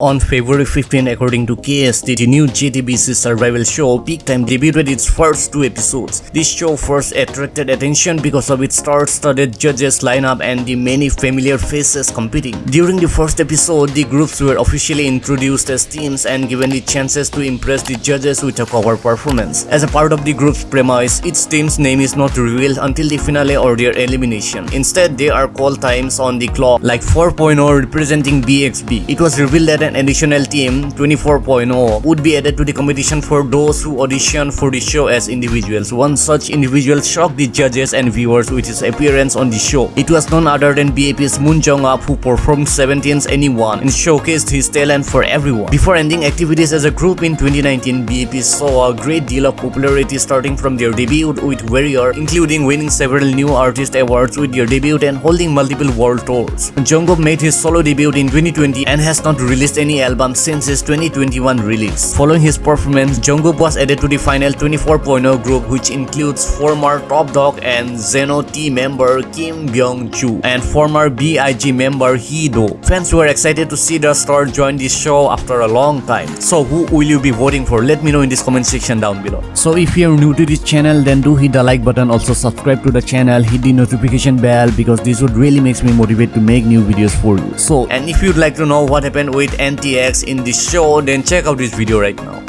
On February 15, according to KST, the new JTBC survival show Peak Time debuted its first two episodes. This show first attracted attention because of its star-studded judges lineup and the many familiar faces competing. During the first episode, the groups were officially introduced as teams and given the chances to impress the judges with a cover performance. As a part of the group's premise, each team's name is not revealed until the finale or their elimination. Instead, they are called times on the clock like 4.0 representing BXB. It was revealed that an additional team 24.0 would be added to the competition for those who audition for the show as individuals. One such individual shocked the judges and viewers with his appearance on the show. It was none other than BAP's Moon Jong-up who performed 17's Anyone and showcased his talent for everyone. Before ending activities as a group in 2019, BAP saw a great deal of popularity starting from their debut with Warrior, including winning several new artist awards with their debut and holding multiple world tours. Jongup made his solo debut in 2020 and has not released any album since his 2021 release. Following his performance, Jongup was added to the final 24.0 group which includes former ToppDogg and Xeno-T member Kim Byung-ju and former BIG member Hee Do. Fans were excited to see the star join this show after a long time. So who will you be voting for? Let me know in this comment section down below. So if you're new to this channel then do hit the like button also subscribe to the channel hit the notification bell because this would really makes me motivate to make new videos for you. So and if you'd like to know what happened with NTX in this show then check out this video right now.